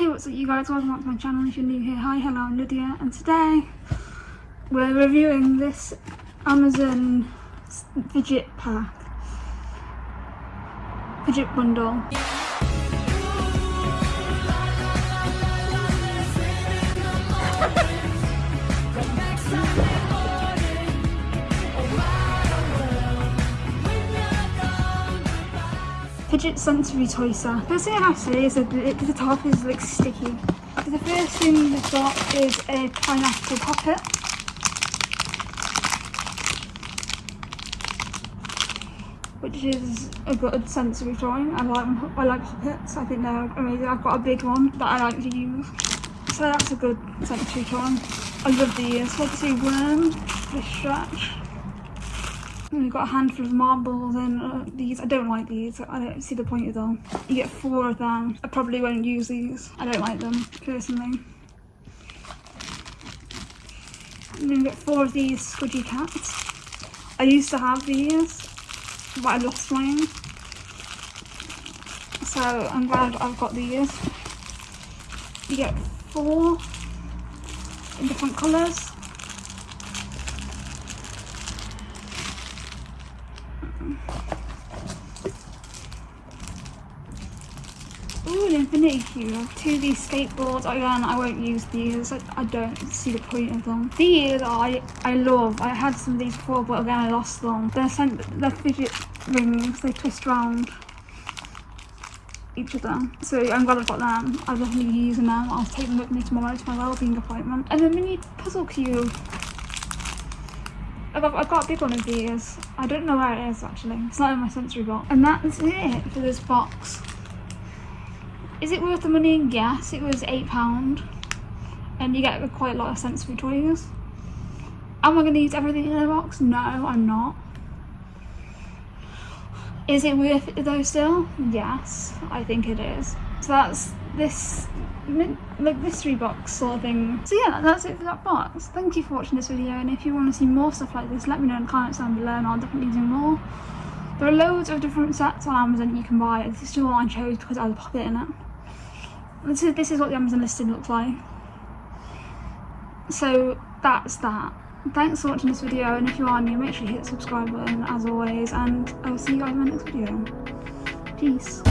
Hey what's up you guys, welcome back to my channel if you're new here. Hi, hello, I'm Lydia and today we're reviewing this Amazon fidget pack, fidget bundle. Sensory toy set. First thing I have to say is that the, top is like sticky. So the first thing we've got is a pineapple puppet. Which is a good sensory toy. I like I like puppets. I think they're amazing. I've got a big one that I like to use. So that's a good sensory toy. I love these. See, worm, fish stretch. We've got a handful of marbles and uh, these. I don't like these. I don't see the point of them. You get four of them. I probably won't use these. I don't like them personally. Then we get four of these squidgy cats. I used to have these, but I lost mine. So I'm glad I've got these. You get four in different colours. Ooh, an Infinity Cube. Two of these skateboards. Again, I won't use these. I, I don't see the point of them. These I I love. I had some of these before, but again, I lost them. They're sent. They're fidget rings. They twist round each of them. So I'm glad I've got them. I'll definitely using them. I'll take them with me tomorrow to my wellbeing appointment. And the mini puzzle cube. I've got, I've got a big one of these. I don't know where it is actually. It's not in my sensory box. And that's it for this box. Is it worth the money? Yes, it was £8 and you get quite a lot of sensory toys. Am I going to use everything in the box? No, I'm not. Is it worth it though still? Yes, I think it is. So that's this like mystery box sort of thing. So yeah, that's it for that box. Thank you for watching this video and if you want to see more stuff like this, let me know in the comments down below and I'll definitely do more. There are loads of different sets on Amazon you can buy. This is the one I chose because I had a puppet in it. This is, this is what the Amazon listing looks like. So that's that. Thanks for watching this video and if you are new make sure you hit the subscribe button as always and I will see you guys in my next video. Peace.